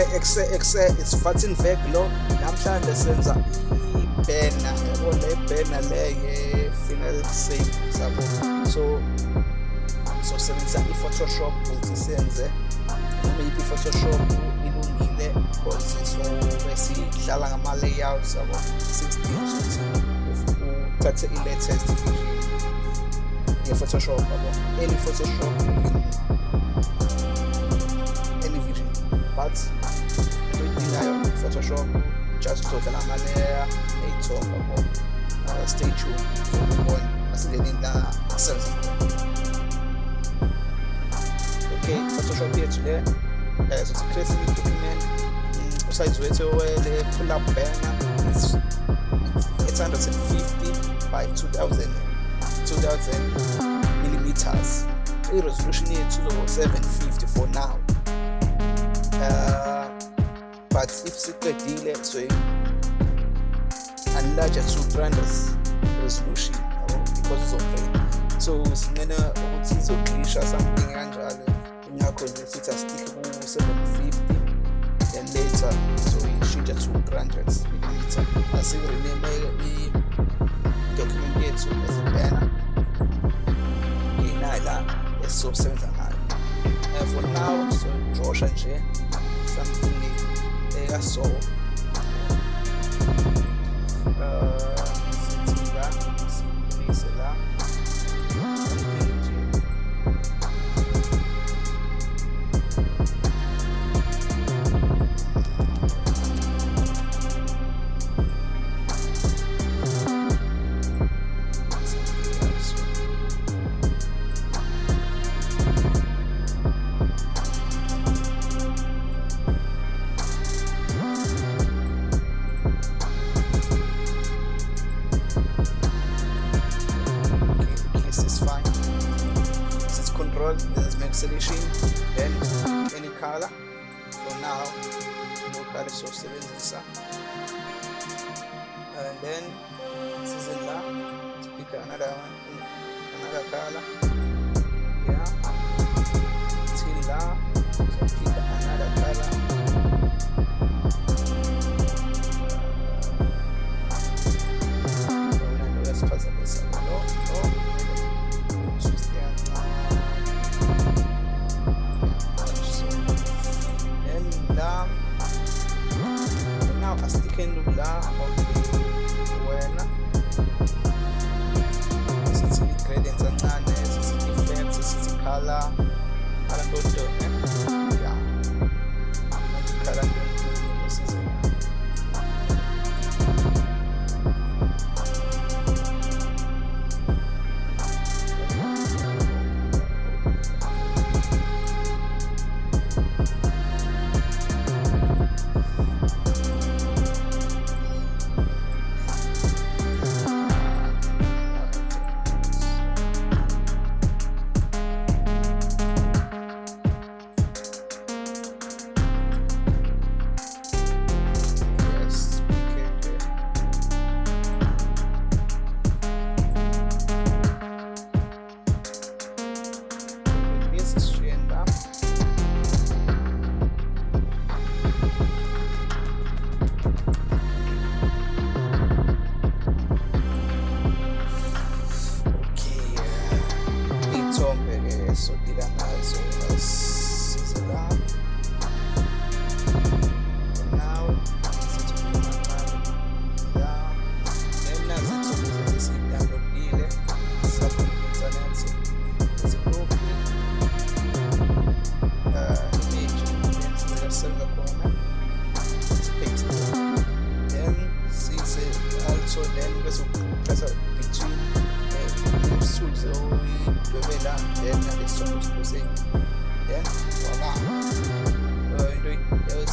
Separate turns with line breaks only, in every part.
exe exe exe isifathini veg lo namhlanje senza ibhena yabo le bhena le ye-final save sabo so sizosebenzisa i-photoshop ukuthi senze noma yiphi i-photoshop ilungile because sobe sidlala ngama-layouts yabo 16 ukuthi uthathe i-latest version ye-photoshop yabo. Any photoshop any version but idingayo photoshop just uzodlala ama-layer ey'thombe yabo uh, stay tuned ukubona asingenini la asenza okay photoshop yethu le eh so create document usize wethu wele pull up banner is 850 by 2000 2000 millimeters. I-resolution yethu izoba 750 for now. Uh, participate delay and larger surprises resolution because of it so simene ukuthi izoglisha something kanjalo unyakho nje sithi asitikhe ku-750 then later izoyishintsha to 300 millimeter asiyirelimeke i-document yethu ezipena inayo la esizosebenza ngayo for now so drosha nje something ekaso uh, Control, let's make selection, then any color. For now, no color is And then this in la. Pick another one, another color. Yeah. Till la. So pick another color. Ah. wena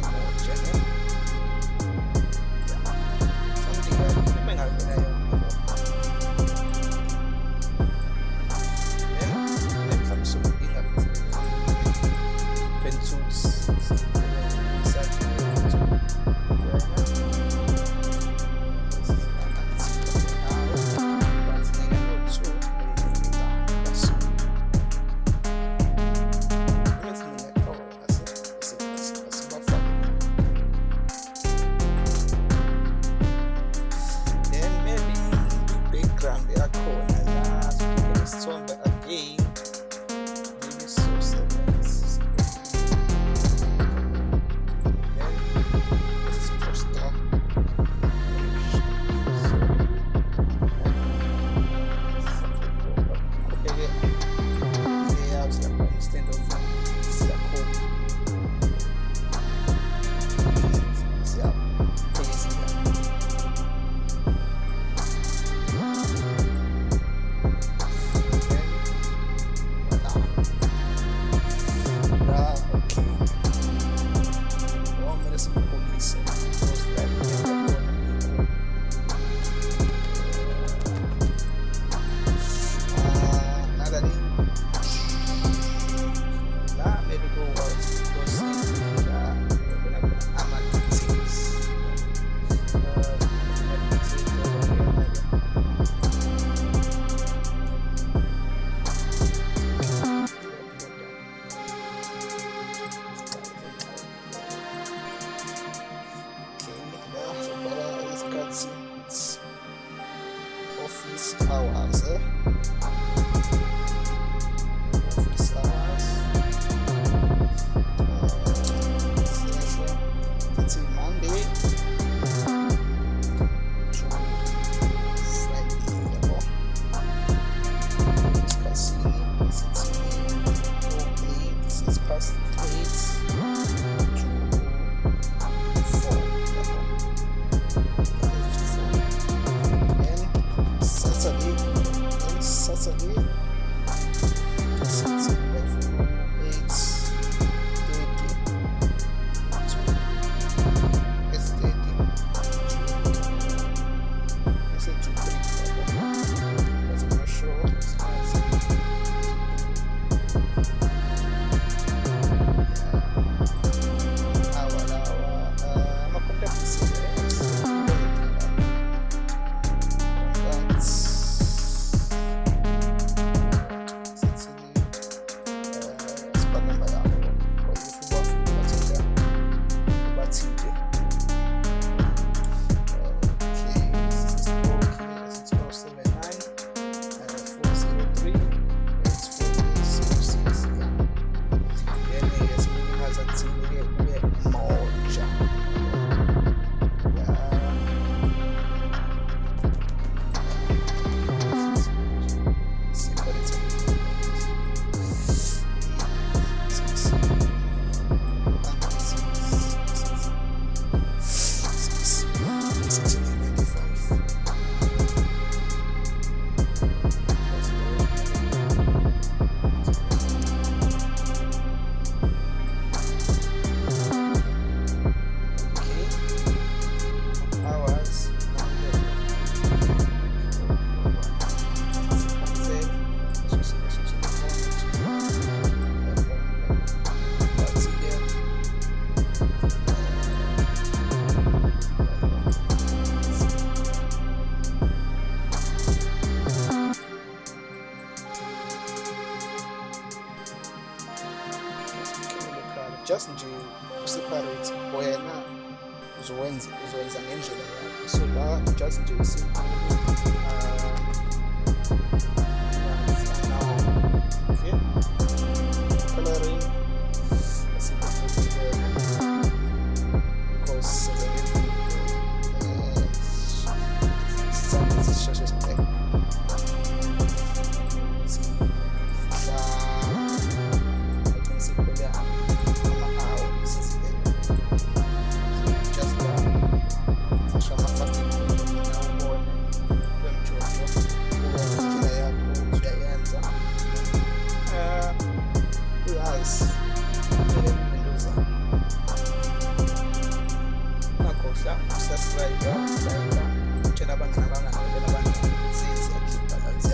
get more general. Northeast sir. just nje useparate wena uzowenza uzowenza ngendlela yakho. So la just nje useparate okay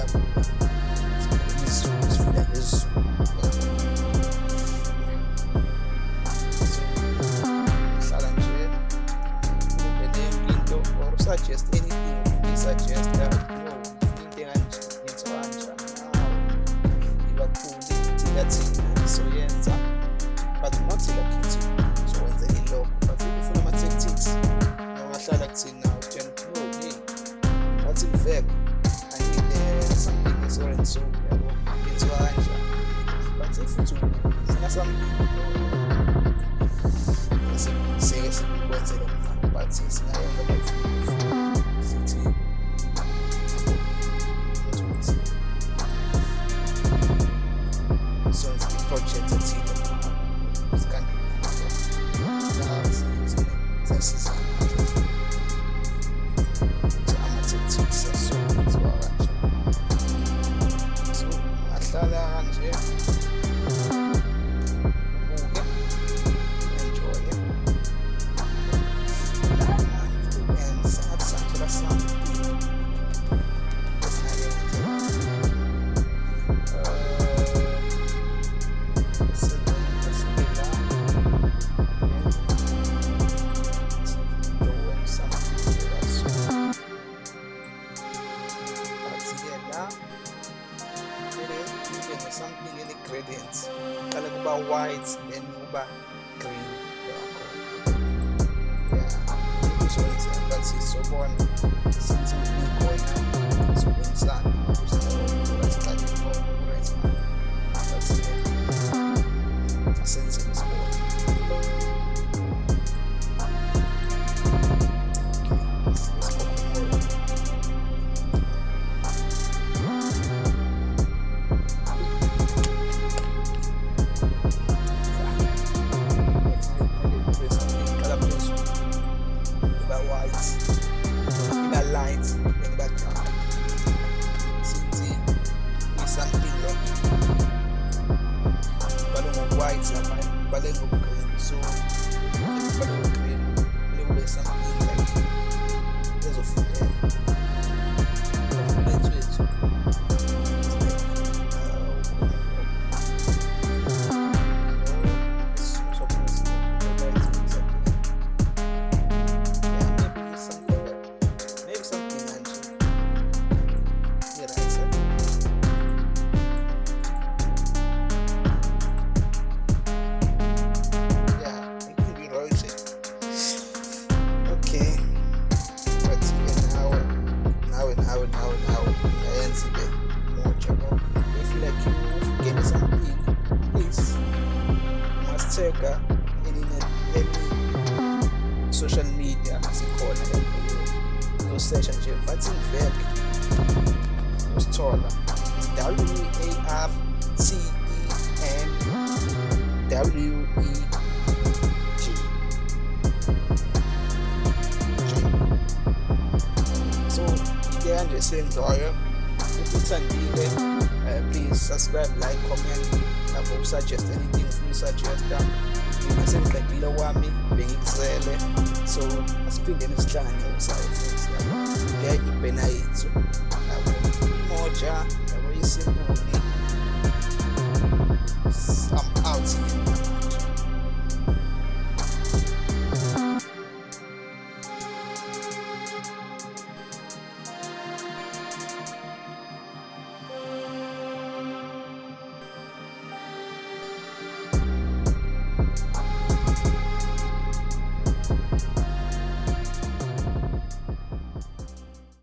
ziyakhipha so kanjani but if something sike sikwenzele mfana but singayenza bafuna white then kuba green. Yeah uzokwenza but sizobona since ikhona ibhalwe ngo-green so w e G. so into kanje esenzayo if uthandile uh, please subscribe like comment lapho usuggest anything ufuna usuggesta mina sengiqedile kwami bengikuzele so asiphindeni sihlangane usayo futhi yabo nge ibhena yethu yabo imoja yabo isimpuni